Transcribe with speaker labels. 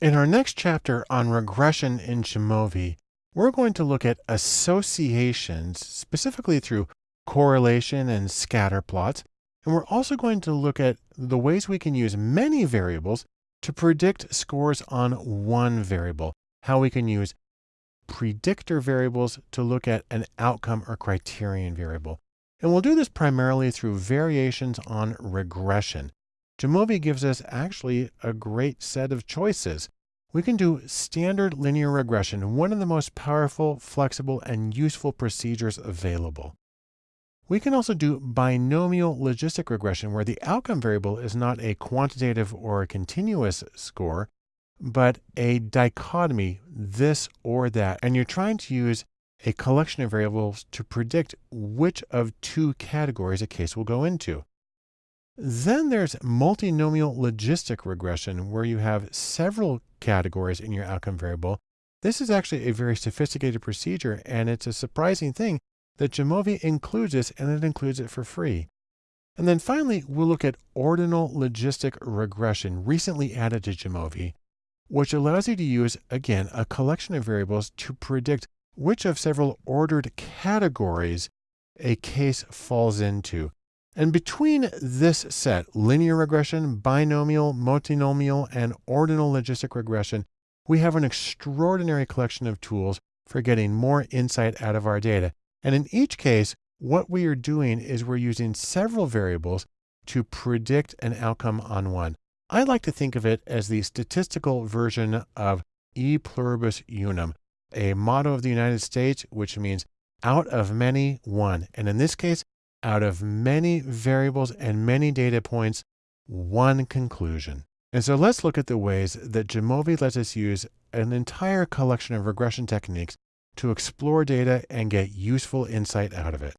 Speaker 1: In our next chapter on regression in Jamovi, we're going to look at associations, specifically through correlation and scatter plots. And we're also going to look at the ways we can use many variables to predict scores on one variable, how we can use predictor variables to look at an outcome or criterion variable. And we'll do this primarily through variations on regression. Jamovi gives us actually a great set of choices. We can do standard linear regression, one of the most powerful, flexible, and useful procedures available. We can also do binomial logistic regression, where the outcome variable is not a quantitative or a continuous score, but a dichotomy, this or that. And you're trying to use a collection of variables to predict which of two categories a case will go into. Then there's multinomial logistic regression, where you have several categories in your outcome variable. This is actually a very sophisticated procedure, and it's a surprising thing that Jamovi includes this, and it includes it for free. And then finally, we'll look at ordinal logistic regression, recently added to Jamovi, which allows you to use, again, a collection of variables to predict which of several ordered categories a case falls into. And between this set, linear regression, binomial, multinomial, and ordinal logistic regression, we have an extraordinary collection of tools for getting more insight out of our data. And in each case, what we are doing is we're using several variables to predict an outcome on one. I like to think of it as the statistical version of e pluribus unum, a motto of the United States, which means out of many, one. And in this case, out of many variables and many data points, one conclusion. And so let's look at the ways that Jamovi lets us use an entire collection of regression techniques to explore data and get useful insight out of it.